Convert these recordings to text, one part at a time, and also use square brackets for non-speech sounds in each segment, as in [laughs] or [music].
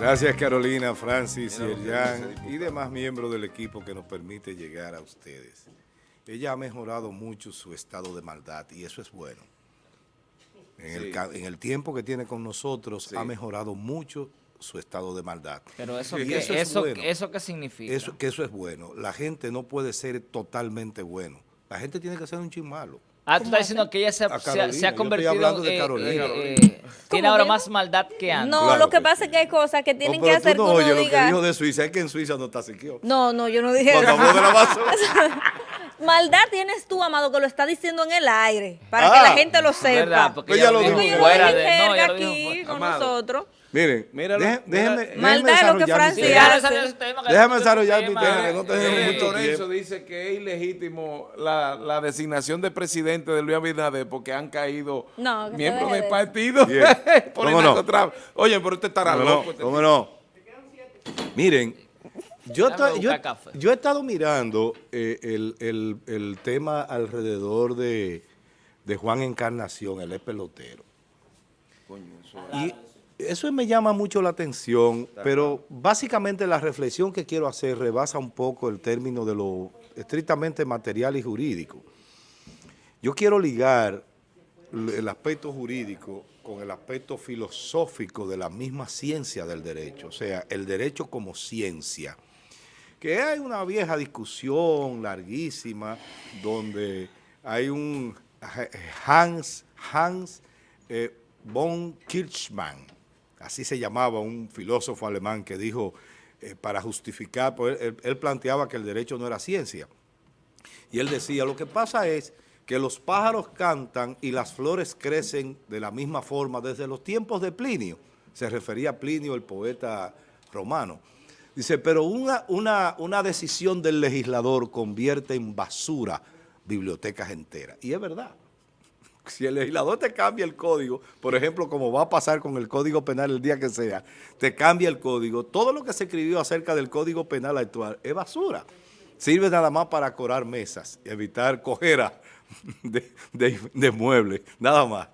Gracias Carolina, Francis, y y demás miembros del equipo que nos permite llegar a ustedes. Ella ha mejorado mucho su estado de maldad y eso es bueno. En, el, tiempo que tiene con nosotros ha mejorado mucho su estado de maldad. Pero eso, que, eso, eso, qué significa? Eso, que eso es bueno. La gente no puede ser totalmente bueno. La gente tiene que ser un chin malo. Ah, tú estás diciendo que ella se, ha convertido en... tiene ahora más maldad que antes. No, lo que pasa es que hay cosas que tienen que hacer tú no oye lo que dijo de Suiza, es que en Suiza no está siquiera. No, no, yo no dije eso. [laughs] Maldad tienes tú, Amado, que lo está diciendo en el aire, para que la ah. gente lo sepa. Verdad, porque ella lo dijo fuera de... No, aquí nosotros. Miren, Míralo, déjenme, Maldad lo que Francia hace. Déjame desarrollar mi tema, que no tenemos mucho Lorenzo dice que es ilegítimo la, la, designación de presidente de Luis Abinader porque han caído miembros del partido [laughs] por ¿Cómo no? Oye, pero usted estará loco. Este ¿Cómo no? Miren, yo, yo, yo, he estado mirando eh, el, el, el, tema alrededor de, de Juan Encarnación, el pelotero. Coño, eso y, eso me llama mucho la atención, pero básicamente la reflexión que quiero hacer rebasa un poco el término de lo estrictamente material y jurídico. Yo quiero ligar el aspecto jurídico con el aspecto filosófico de la misma ciencia del derecho, o sea, el derecho como ciencia. Que hay una vieja discusión larguísima donde hay un Hans, Hans eh, von Kirchmann, así se llamaba un filósofo alemán que dijo, eh, para justificar, pues, él, planteaba que el derecho no era ciencia. Y él decía, lo que pasa es que los pájaros cantan y las flores crecen de la misma forma desde los tiempos de Plinio. Se refería a Plinio, el poeta romano. Dice, pero una, una, una decisión del legislador convierte en basura bibliotecas enteras. Y es verdad si el legislador te cambia el código, por ejemplo, como va a pasar con el Código Penal el día que sea, te cambia el código, todo lo que se escribió acerca del Código Penal actual es basura. Sirve nada más para corar mesas, evitar cojera [laughs] de, muebles, nada más.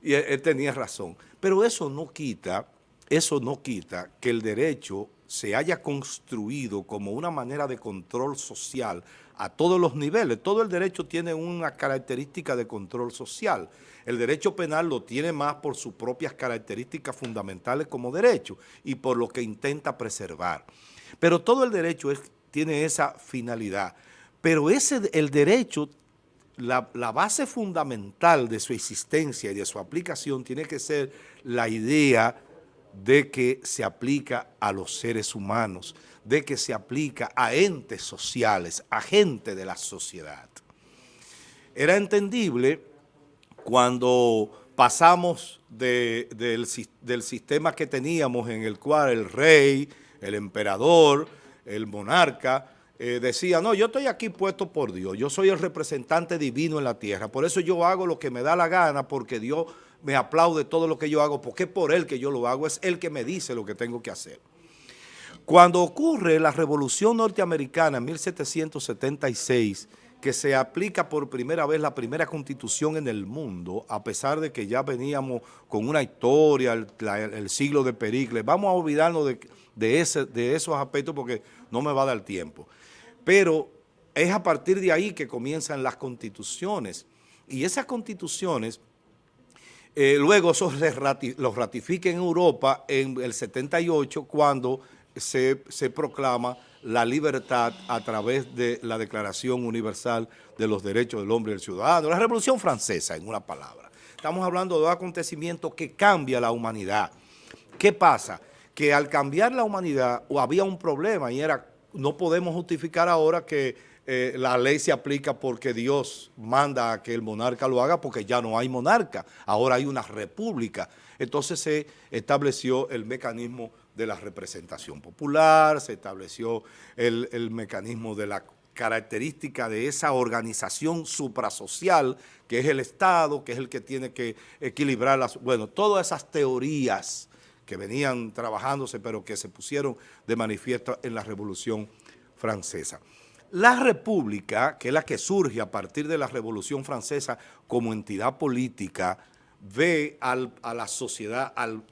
Y él tenía razón. Pero eso no quita, eso no quita que el derecho se haya construido como una manera de control social a todos los niveles. Todo el derecho tiene una característica de control social. El derecho penal lo tiene más por sus propias características fundamentales como derecho y por lo que intenta preservar. Pero todo el derecho tiene esa finalidad. Pero ese, el derecho, la, la base fundamental de su existencia y de su aplicación tiene que ser la idea de que se aplica a los seres humanos, de que se aplica a entes sociales, a gente de la sociedad. Era entendible cuando pasamos del, sistema que teníamos en el cual el rey, el emperador, el monarca, eh, decía, no, yo estoy aquí puesto por Dios, yo soy el representante divino en la tierra, por eso yo hago lo que me da la gana, porque Dios me aplaude todo lo que yo hago, porque es por Él que yo lo hago, es Él que me dice lo que tengo que hacer. Cuando ocurre la Revolución Norteamericana en 1776, que se aplica por primera vez la primera constitución en el mundo, a pesar de que ya veníamos con una historia, el, siglo de Pericles, vamos a olvidarnos de, ese, de esos aspectos porque no me va a dar tiempo. Pero es a partir de ahí que comienzan las constituciones. Y esas constituciones, eh, luego eso los ratifica en Europa en el 78 cuando se, se, proclama la libertad a través de la Declaración Universal de los Derechos del Hombre y del Ciudadano, la Revolución Francesa, en una palabra. Estamos hablando de un acontecimiento que cambia la humanidad. ¿Qué pasa? Que al cambiar la humanidad había un problema y era, no podemos justificar ahora que eh, la ley se aplica porque Dios manda a que el monarca lo haga porque ya no hay monarca, ahora hay una república. Entonces se estableció el mecanismo de la representación popular, se estableció el, mecanismo de la característica de esa organización suprasocial que es el Estado, que es el que tiene que equilibrar las... Bueno, todas esas teorías que venían trabajándose pero que se pusieron de manifiesto en la Revolución Francesa. La República, que es la que surge a partir de la Revolución Francesa como entidad política, ve a la sociedad, al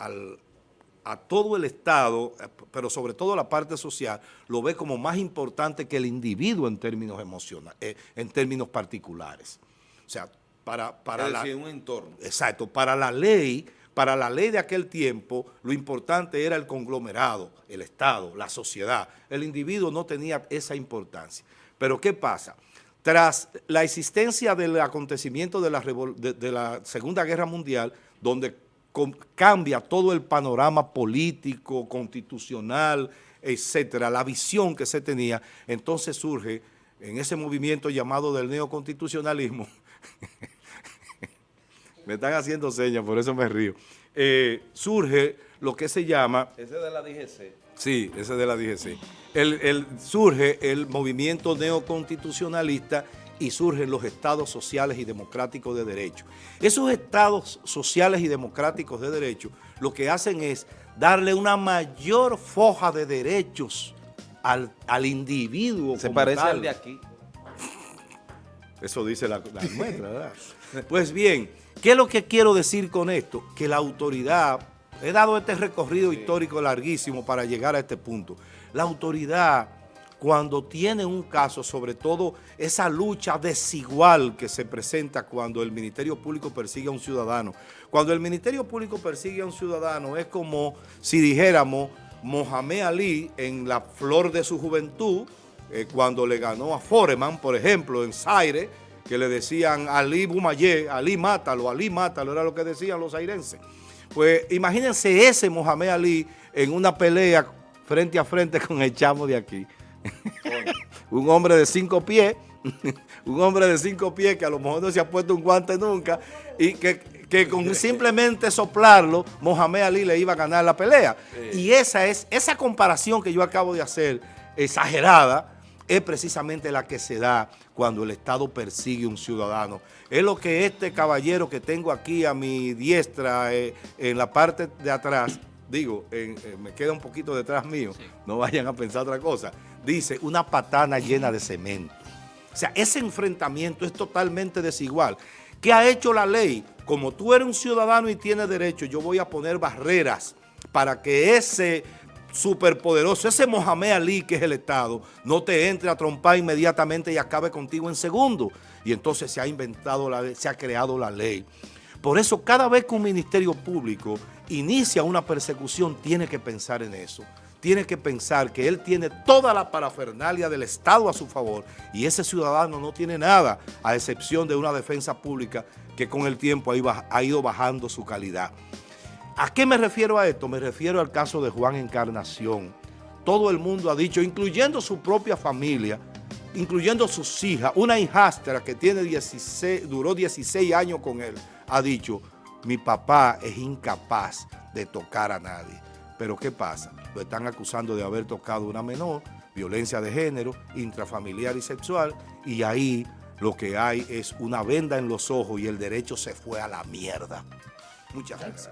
a todo el Estado, pero sobre todo la parte social, lo ve como más importante que el individuo en términos emocionales, eh, en términos particulares. O sea, para, para la, un entorno. Exacto, para la ley, para la ley de aquel tiempo, lo importante era el conglomerado, el Estado, la sociedad. El individuo no tenía esa importancia. Pero ¿qué pasa? Tras la existencia del acontecimiento de la, Segunda Guerra Mundial, donde cambia todo el panorama político, constitucional, etcétera, la visión que se tenía, entonces surge en ese movimiento llamado del neoconstitucionalismo, [laughs] me están haciendo señas, por eso me río, eh, surge lo que se llama... Ese de la DGC. Sí, ese de la DGC. El, surge el movimiento neoconstitucionalista y surgen los estados sociales y democráticos de derecho. Esos estados sociales y democráticos de derecho lo que hacen es darle una mayor foja de derechos al, individuo. Se parece al de aquí. Eso dice la, la ¿verdad? Pues bien, ¿qué es lo que quiero decir con esto? Que la autoridad, he dado este recorrido histórico larguísimo para llegar a este punto, la autoridad cuando tiene un caso, sobre todo esa lucha desigual que se presenta cuando el Ministerio Público persigue a un ciudadano. Cuando el Ministerio Público persigue a un ciudadano es como si dijéramos Mohamed Ali en la flor de su juventud, eh, cuando le ganó a Foreman, por ejemplo, en Zaire, que le decían Ali Bumayé, Ali mátalo, Ali mátalo, era lo que decían los airenses. Pues imagínense ese Mohamed Ali en una pelea frente a frente con el chamo de aquí. [laughs] un hombre de cinco pies, [laughs] un hombre de cinco pies que a lo mejor no se ha puesto un guante nunca y que, con [laughs] simplemente soplarlo, Mohamed Ali le iba a ganar la pelea. Y esa es esa comparación que yo acabo de hacer, exagerada, es precisamente la que se da cuando el Estado persigue a un ciudadano. Es lo que este caballero que tengo aquí a mi diestra, eh, en la parte de atrás, digo, eh, me queda un poquito detrás mío, no vayan a pensar otra cosa, dice una patana llena de cemento. O sea, ese enfrentamiento es totalmente desigual. ¿Qué ha hecho la ley? Como tú eres un ciudadano y tienes derecho, yo voy a poner barreras para que ese superpoderoso, ese Mohamed Ali que es el Estado, no te entre a trompar inmediatamente y acabe contigo en segundo. Y entonces se ha inventado la ley, se ha creado la ley. Por eso cada vez que un ministerio público inicia una persecución tiene que pensar en eso tiene que pensar que él tiene toda la parafernalia del Estado a su favor y ese ciudadano no tiene nada a excepción de una defensa pública que con el tiempo ha ido bajando su calidad. ¿A qué me refiero a esto? Me refiero al caso de Juan Encarnación. Todo el mundo ha dicho, incluyendo su propia familia, incluyendo sus hijas, una hijastra que tiene 16, duró 16 años con él, ha dicho, mi papá es incapaz de tocar a nadie. Pero ¿qué pasa? Lo están acusando de haber tocado una menor, violencia de género, intrafamiliar y sexual, y ahí lo que hay es una venda en los ojos y el derecho se fue a la mierda. Muchas gracias.